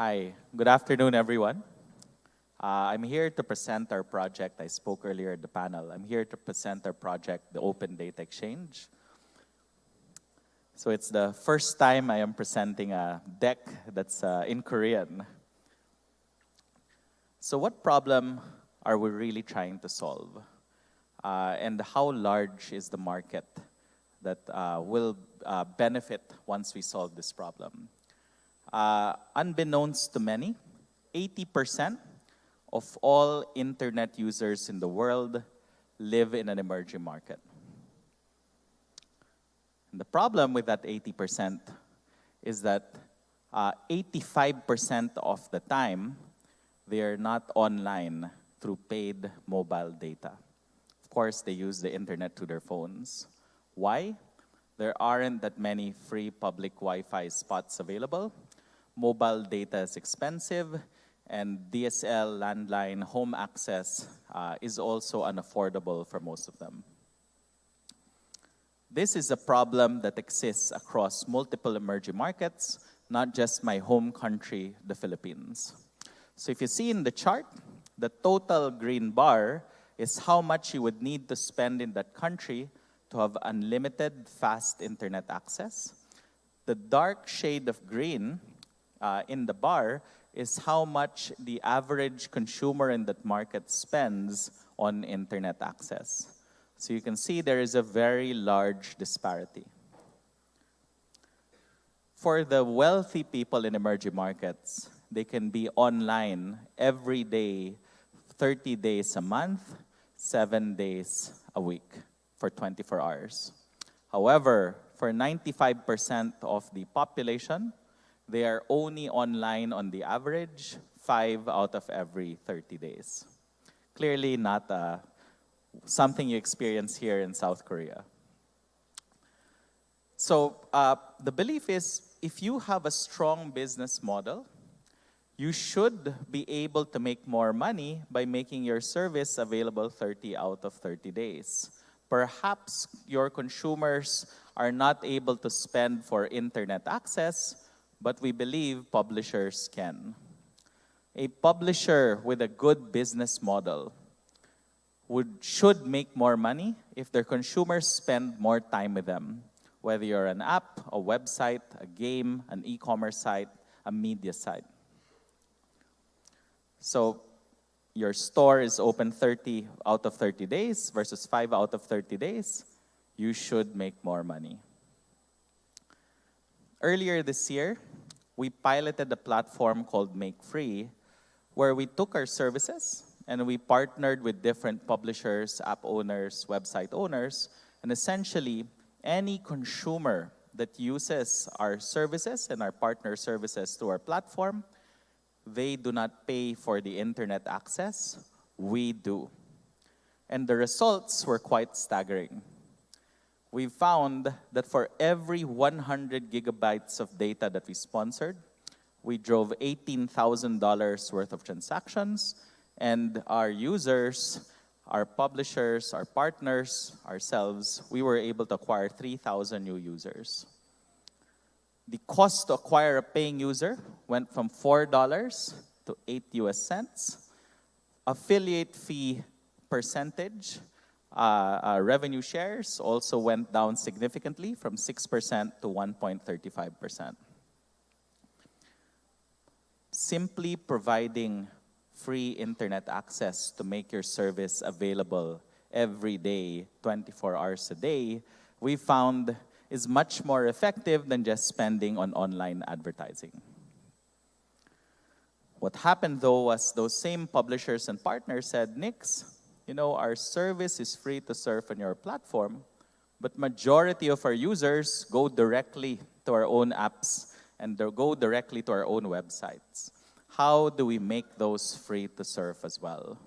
Hi, good afternoon, everyone. Uh, I'm here to present our project. I spoke earlier at the panel. I'm here to present our project, the Open Data Exchange. So it's the first time I am presenting a deck that's uh, in Korean. So what problem are we really trying to solve? Uh, and how large is the market that uh, will uh, benefit once we solve this problem? Uh, unbeknownst to many, 80% of all internet users in the world live in an emerging market. And the problem with that 80% is that 85% uh, of the time, they are not online through paid mobile data. Of course, they use the internet to their phones. Why? There aren't that many free public Wi-Fi spots available, mobile data is expensive, and DSL, landline, home access uh, is also unaffordable for most of them. This is a problem that exists across multiple emerging markets, not just my home country, the Philippines. So if you see in the chart, the total green bar is how much you would need to spend in that country to have unlimited fast internet access. The dark shade of green uh, in the bar is how much the average consumer in that market spends on internet access. So you can see there is a very large disparity. For the wealthy people in emerging markets, they can be online every day, 30 days a month, seven days a week for 24 hours. However, for 95% of the population, they are only online on the average five out of every 30 days. Clearly not uh, something you experience here in South Korea. So uh, the belief is if you have a strong business model, you should be able to make more money by making your service available 30 out of 30 days. Perhaps your consumers are not able to spend for internet access, but we believe publishers can. A publisher with a good business model would, should make more money if their consumers spend more time with them, whether you're an app, a website, a game, an e-commerce site, a media site. So your store is open 30 out of 30 days versus 5 out of 30 days, you should make more money. Earlier this year, we piloted a platform called Make Free, where we took our services and we partnered with different publishers, app owners, website owners, and essentially any consumer that uses our services and our partner services to our platform, they do not pay for the internet access, we do. And the results were quite staggering we found that for every 100 gigabytes of data that we sponsored, we drove $18,000 worth of transactions, and our users, our publishers, our partners, ourselves, we were able to acquire 3,000 new users. The cost to acquire a paying user went from $4 to 8 US cents. Affiliate fee percentage uh, uh, revenue shares also went down significantly from 6% to 1.35%. Simply providing free internet access to make your service available every day, 24 hours a day, we found is much more effective than just spending on online advertising. What happened though was those same publishers and partners said, Nix, you know, our service is free to serve on your platform, but majority of our users go directly to our own apps and go directly to our own websites. How do we make those free to serve as well?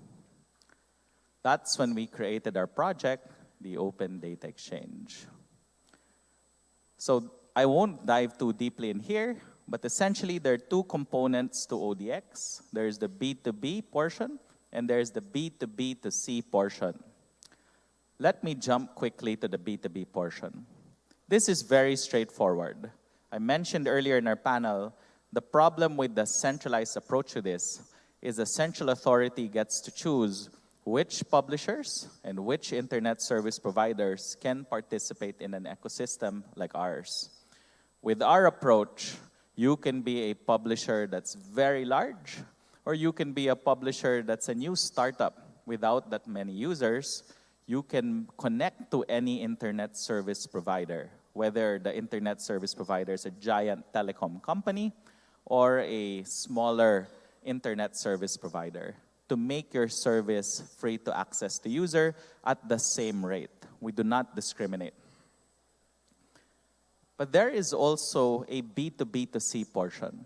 That's when we created our project, the Open Data Exchange. So I won't dive too deeply in here, but essentially there are two components to ODX. There's the B2B portion, and there's the B2B to C portion. Let me jump quickly to the B2B portion. This is very straightforward. I mentioned earlier in our panel The problem with the centralized approach to this is the central authority gets to choose which publishers and which internet service providers can participate in an ecosystem like ours. With our approach, you can be a publisher that's very large, or you can be a publisher that's a new startup without that many users. You can connect to any internet service provider, whether the internet service provider is a giant telecom company or a smaller internet service provider to make your service free to access the user at the same rate. We do not discriminate. But there is also a B2B2C portion.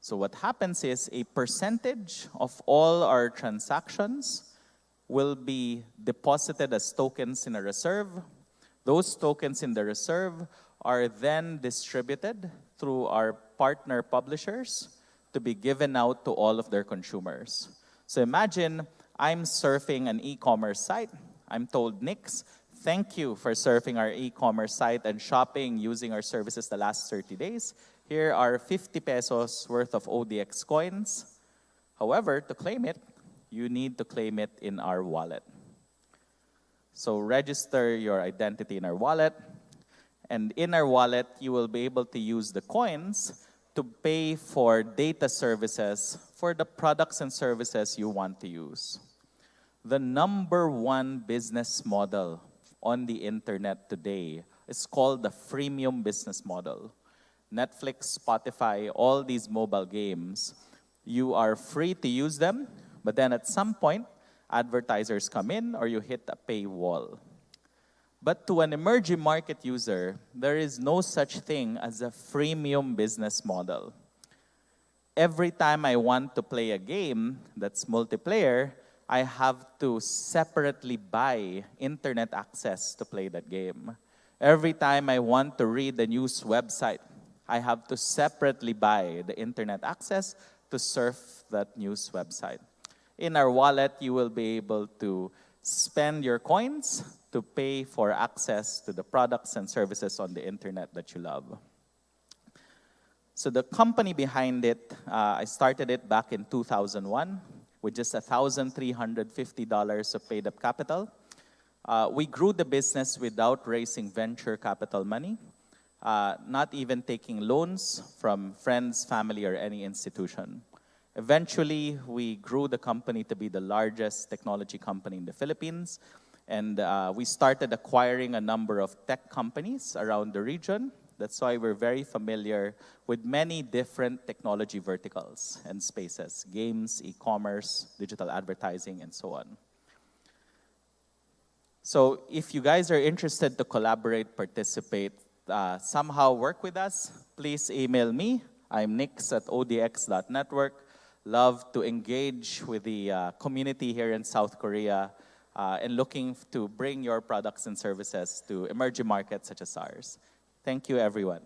So what happens is a percentage of all our transactions will be deposited as tokens in a reserve. Those tokens in the reserve are then distributed through our partner publishers to be given out to all of their consumers. So imagine I'm surfing an e-commerce site. I'm told, Nix, thank you for surfing our e-commerce site and shopping using our services the last 30 days. Here are 50 pesos worth of ODX coins. However, to claim it, you need to claim it in our wallet. So register your identity in our wallet. And in our wallet, you will be able to use the coins to pay for data services for the products and services you want to use. The number one business model on the internet today is called the freemium business model. Netflix, Spotify, all these mobile games, you are free to use them, but then at some point, advertisers come in or you hit a paywall. But to an emerging market user, there is no such thing as a freemium business model. Every time I want to play a game that's multiplayer, I have to separately buy internet access to play that game. Every time I want to read a news website, I have to separately buy the internet access to surf that news website. In our wallet, you will be able to spend your coins to pay for access to the products and services on the internet that you love. So the company behind it, uh, I started it back in 2001 with just $1,350 of paid up capital. Uh, we grew the business without raising venture capital money, uh, not even taking loans from friends, family, or any institution. Eventually, we grew the company to be the largest technology company in the Philippines and uh, we started acquiring a number of tech companies around the region. That's why we're very familiar with many different technology verticals and spaces, games, e-commerce, digital advertising, and so on. So if you guys are interested to collaborate, participate, uh, somehow work with us, please email me. I'm nix at odx.network. Love to engage with the uh, community here in South Korea uh, and looking to bring your products and services to emerging markets such as ours. Thank you, everyone.